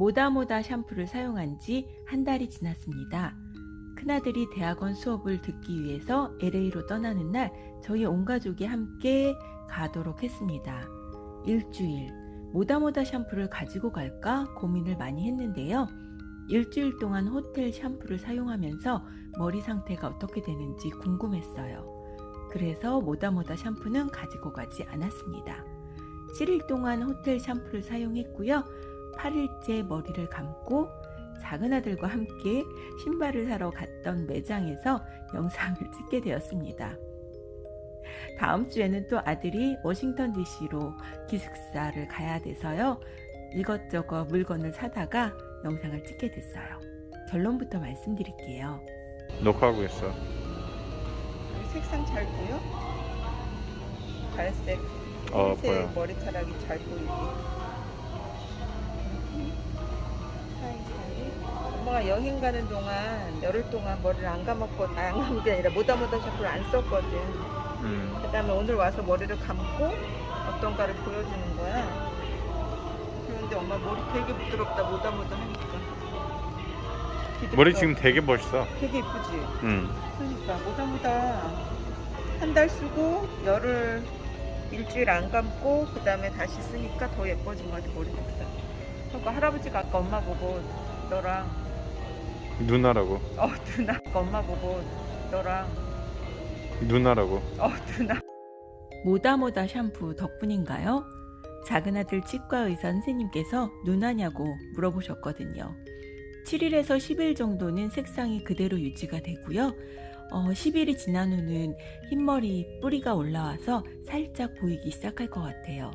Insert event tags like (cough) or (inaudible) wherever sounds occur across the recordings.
모다모다 샴푸를 사용한 지 한 달이 지났습니다. 큰아들이 대학원 수업을 듣기 위해서 LA로 떠나는 날 저희 온 가족이 함께 가도록 했습니다. 일주일 모다모다 샴푸를 가지고 갈까 고민을 많이 했는데요. 일주일 동안 호텔 샴푸를 사용하면서 머리 상태가 어떻게 되는지 궁금했어요. 그래서 모다모다 샴푸는 가지고 가지 않았습니다. 7일 동안 호텔 샴푸를 사용했고요. 8일째 머리를 감고 작은 아들과 함께 신발을 사러 갔던 매장에서 영상을 (laughs) 찍게 되었습니다. 다음 주에는 또 아들이 워싱턴 DC로 기숙사를 가야 돼서요. 이것저것 물건을 사다가 영상을 찍게 됐어요. 결론부터 말씀드릴게요. 녹화하고 있어. 색상 잘 보여? 갈색, 어 흰색 보여. 머리카락이 잘 보이게. 엄마가 여행 가는 동안 열흘 동안 머리를 안 감았고 아, 안 감은 게 아니라 모다모다 샴푸를 안 썼거든. 음. 그 다음에 오늘 와서 머리를 감고 어떤가를 보여주는 거야. 그런데 엄마 머리 되게 부드럽다 모다모다 하니까. 머리. 지금 되게 멋있어. 되게 이쁘지. 음. 그러니까 모다모다 한 달 쓰고 열흘 일주일 안 감고 그 다음에 다시 쓰니까 더 예뻐진 것 같아 머리가 그러니까 할아버지가 아까 엄마 보고 너랑 누나라고. 어 누나 엄마 보고 너랑 누나라고. 어 누나 모다모다 샴푸 덕분인가요? 작은 아들 치과 의사 선생님께서 누나냐고 물어보셨거든요. 7일에서 10일 정도는 색상이 그대로 유지가 되고요. 어, 10일이 지난 후는 흰머리 뿌리가 올라와서 살짝 보이기 시작할 것 같아요.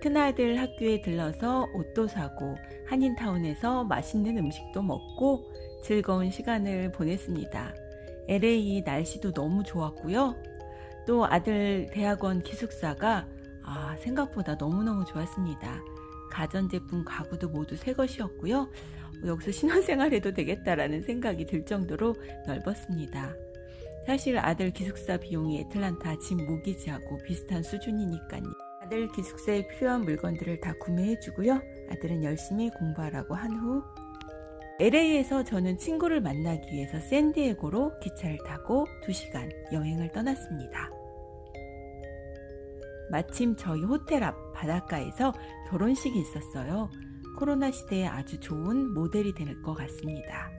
큰아들 학교에 들러서 옷도 사고 한인타운에서 맛있는 음식도 먹고 즐거운 시간을 보냈습니다. LA 날씨도 너무 좋았고요. 또 아들 대학원 기숙사가 아, 생각보다 너무너무 좋았습니다. 가전제품 가구도 모두 새 것이었고요. 여기서 신혼생활 해도 되겠다라는 생각이 들 정도로 넓었습니다. 사실 아들 기숙사 비용이 애틀란타 집 모기지하고 비슷한 수준이니까요. 아들 기숙사에 필요한 물건들을 다 구매해주고요. 아들은 열심히 공부하라고 한 후 LA에서 저는 친구를 만나기 위해서 샌디에고로 기차를 타고 2시간 여행을 떠났습니다. 마침 저희 호텔 앞 바닷가에서 결혼식이 있었어요. 코로나 시대에 아주 좋은 모델이 될 것 같습니다.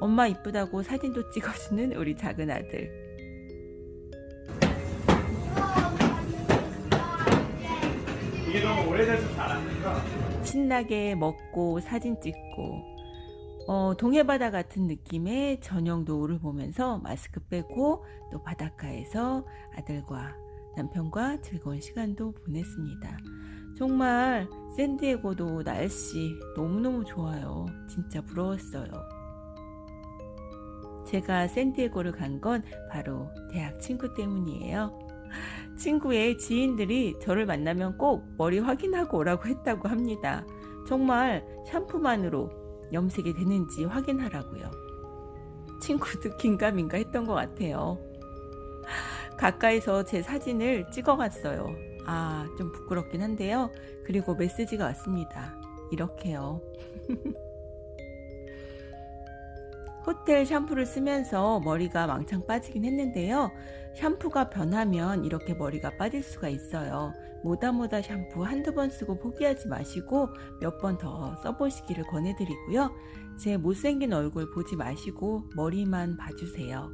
엄마 이쁘다고 사진도 찍어주는 우리 작은 아들. 이게 너무 오래돼서 잘 안 된다. 신나게 먹고 사진 찍고 어, 동해바다 같은 느낌의 저녁 노을을 보면서 마스크 빼고 또 바닷가에서 아들과 남편과 즐거운 시간도 보냈습니다. 정말 샌디에고도 날씨 너무너무 좋아요. 진짜 부러웠어요. 제가 샌디에고를 간 건 바로 대학 친구 때문이에요. 친구의 지인들이 저를 만나면 꼭 머리 확인하고 오라고 했다고 합니다. 정말 샴푸만으로 염색이 되는지 확인하라고요. 친구도 긴가민가 했던 것 같아요. 가까이서 제 사진을 찍어갔어요. 아, 좀 부끄럽긴 한데요. 그리고 메시지가 왔습니다. 이렇게요. (laughs) 호텔 샴푸를 쓰면서 머리가 왕창 빠지긴 했는데요. 샴푸가 변하면 이렇게 머리가 빠질 수가 있어요. 모다모다 샴푸 한두 번 쓰고 포기하지 마시고 몇 번 더 써보시기를 권해드리고요. 제 못생긴 얼굴 보지 마시고 머리만 봐주세요.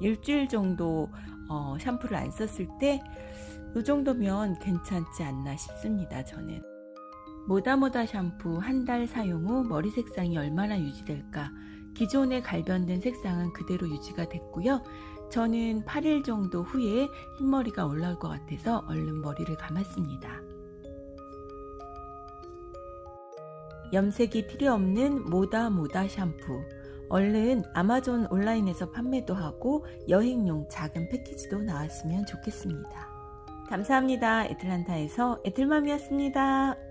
일주일 정도 어, 샴푸를 안 썼을 때 이 정도면 괜찮지 않나 싶습니다. 저는. 모다모다 샴푸 한 달 사용 후 머리 색상이 얼마나 유지될까? 기존에 갈변된 색상은 그대로 유지가 됐고요. 저는 8일 정도 후에 흰머리가 올라올 것 같아서 얼른 머리를 감았습니다. 염색이 필요 없는 모다 모다 샴푸. 얼른 아마존 온라인에서 판매도 하고 여행용 작은 패키지도 나왔으면 좋겠습니다. 감사합니다. 애틀란타에서 애틀맘이었습니다.